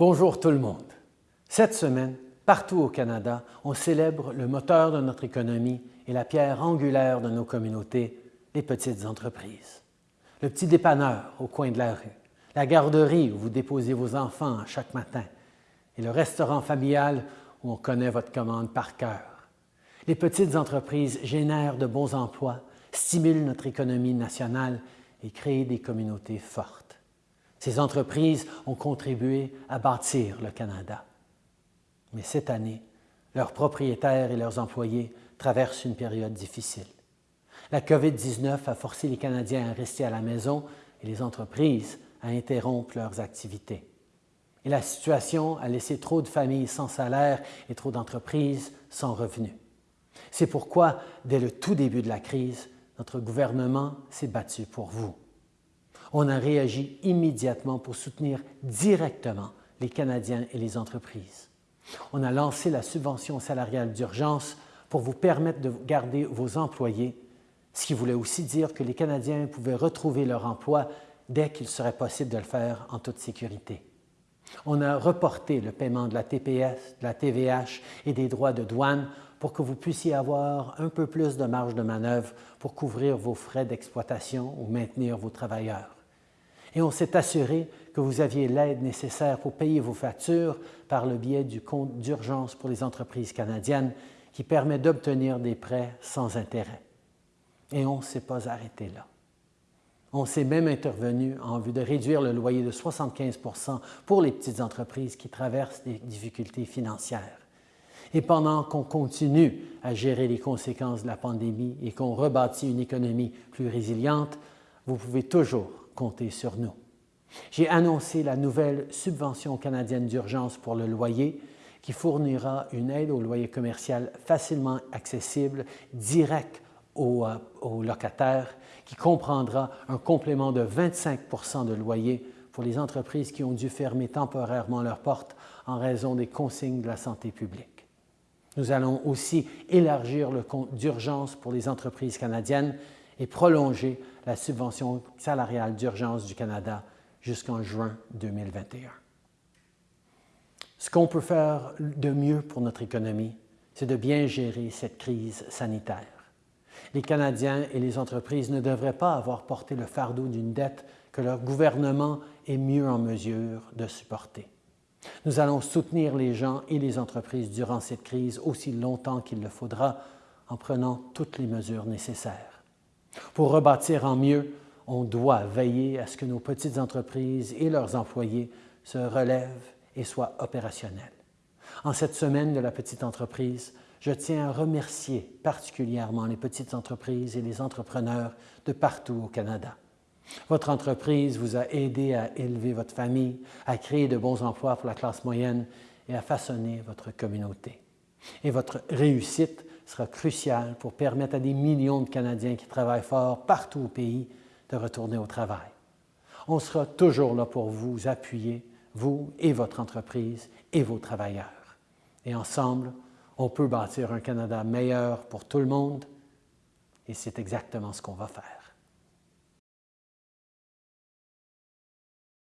Bonjour tout le monde. Cette semaine, partout au Canada, on célèbre le moteur de notre économie et la pierre angulaire de nos communautés, les petites entreprises. Le petit dépanneur au coin de la rue, la garderie où vous déposez vos enfants chaque matin et le restaurant familial où on connaît votre commande par cœur. Les petites entreprises génèrent de bons emplois, stimulent notre économie nationale et créent des communautés fortes. Ces entreprises ont contribué à bâtir le Canada. Mais cette année, leurs propriétaires et leurs employés traversent une période difficile. La COVID-19 a forcé les Canadiens à rester à la maison et les entreprises à interrompre leurs activités. Et la situation a laissé trop de familles sans salaire et trop d'entreprises sans revenus. C'est pourquoi, dès le tout début de la crise, notre gouvernement s'est battu pour vous. On a réagi immédiatement pour soutenir directement les Canadiens et les entreprises. On a lancé la subvention salariale d'urgence pour vous permettre de garder vos employés, ce qui voulait aussi dire que les Canadiens pouvaient retrouver leur emploi dès qu'il serait possible de le faire en toute sécurité. On a reporté le paiement de la TPS, de la TVH et des droits de douane pour que vous puissiez avoir un peu plus de marge de manœuvre pour couvrir vos frais d'exploitation ou maintenir vos travailleurs. Et on s'est assuré que vous aviez l'aide nécessaire pour payer vos factures par le biais du compte d'urgence pour les entreprises canadiennes qui permet d'obtenir des prêts sans intérêt. Et on ne s'est pas arrêté là. On s'est même intervenu en vue de réduire le loyer de 75% pour les petites entreprises qui traversent des difficultés financières. Et pendant qu'on continue à gérer les conséquences de la pandémie et qu'on rebâtit une économie plus résiliente, vous pouvez toujours sur nous. J'ai annoncé la nouvelle subvention canadienne d'urgence pour le loyer qui fournira une aide au loyer commercial facilement accessible, direct aux, euh, aux locataires qui comprendra un complément de 25% de loyer pour les entreprises qui ont dû fermer temporairement leurs portes en raison des consignes de la santé publique. Nous allons aussi élargir le compte d'urgence pour les entreprises canadiennes et prolonger la subvention salariale d'urgence du Canada jusqu'en juin 2021. Ce qu'on peut faire de mieux pour notre économie, c'est de bien gérer cette crise sanitaire. Les Canadiens et les entreprises ne devraient pas avoir porté le fardeau d'une dette que leur gouvernement est mieux en mesure de supporter. Nous allons soutenir les gens et les entreprises durant cette crise aussi longtemps qu'il le faudra en prenant toutes les mesures nécessaires. Pour rebâtir en mieux, on doit veiller à ce que nos petites entreprises et leurs employés se relèvent et soient opérationnels. En cette semaine de la petite entreprise, je tiens à remercier particulièrement les petites entreprises et les entrepreneurs de partout au Canada. Votre entreprise vous a aidé à élever votre famille, à créer de bons emplois pour la classe moyenne et à façonner votre communauté. Et votre réussite sera cruciale pour permettre à des millions de Canadiens qui travaillent fort partout au pays de retourner au travail. On sera toujours là pour vous appuyer, vous et votre entreprise et vos travailleurs. Et ensemble, on peut bâtir un Canada meilleur pour tout le monde et c'est exactement ce qu'on va faire.